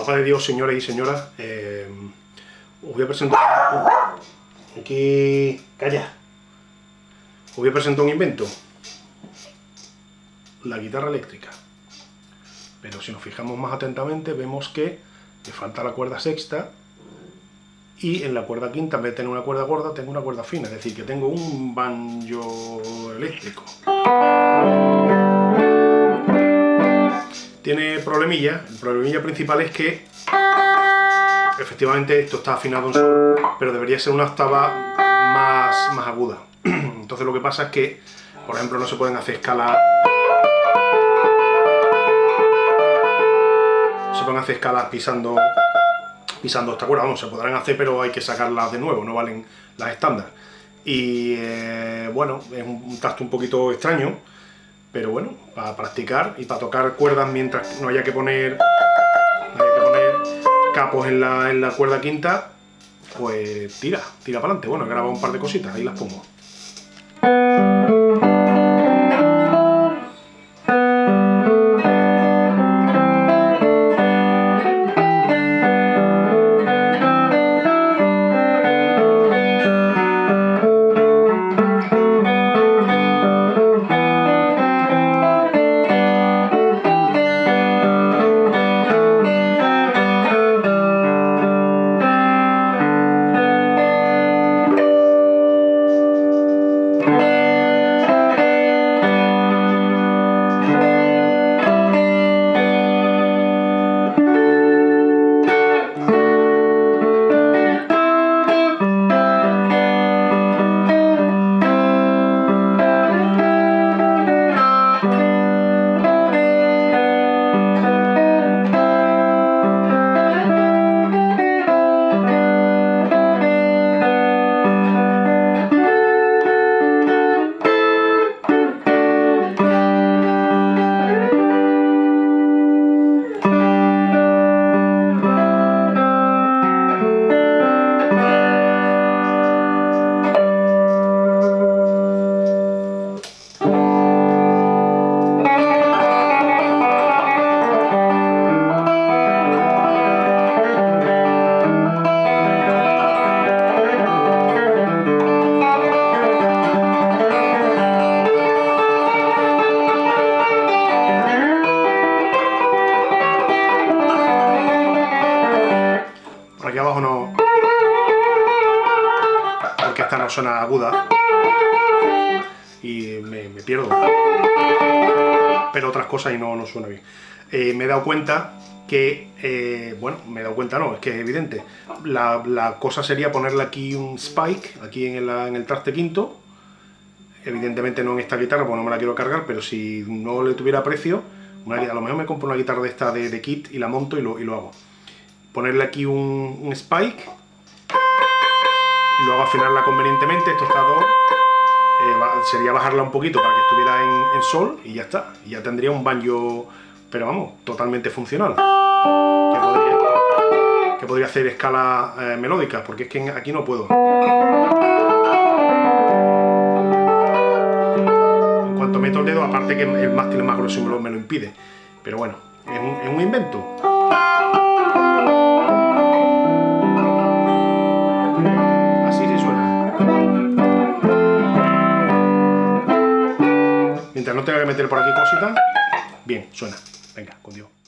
Papá de Dios, señores y señoras, eh, os voy a presentar... Aquí... ¡Calla! Os voy a presentar un invento. La guitarra eléctrica. Pero si nos fijamos más atentamente, vemos que le falta la cuerda sexta y en la cuerda quinta, en vez de tener una cuerda gorda, tengo una cuerda fina, es decir, que tengo un banjo eléctrico. Tiene problemilla, el problemilla principal es que efectivamente esto está afinado en sol, pero debería ser una octava más, más aguda. Entonces lo que pasa es que, por ejemplo, no se pueden hacer escalas se pueden hacer escalas pisando pisando esta cuerda, vamos, se podrán hacer pero hay que sacarlas de nuevo, no valen las estándar. Y eh, bueno, es un tacto un poquito extraño, pero bueno, para practicar y para tocar cuerdas mientras no haya que poner, no haya que poner capos en la, en la cuerda quinta, pues tira, tira para adelante. Bueno, he grabado un par de cositas, ahí las pongo. Abajo no... Porque esta no suena aguda. Y me, pierdo. Pero otras cosas y no, no suena bien. Eh, me he dado cuenta que, eh, bueno, me he dado cuenta no, es que es evidente. La, cosa sería ponerle aquí un spike, aquí en, en el traste quinto. Evidentemente no en esta guitarra, porque no me la quiero cargar, pero si no le tuviera precio, a lo mejor me compro una guitarra de esta de, kit y la monto y lo, y lo hago ponerle aquí un, spike y luego afinarla convenientemente, esto está eh, sería bajarla un poquito para que estuviera en, sol y ya está, y ya tendría un banjo, pero vamos, totalmente funcional. Que podría, hacer escalas eh, melódicas, porque es que aquí no puedo. En cuanto meto el dedo, aparte que el mástil es más grueso me lo, me lo impide, pero bueno, es un invento. No tenga que meter por aquí cositas, bien, suena. Venga, con Dios.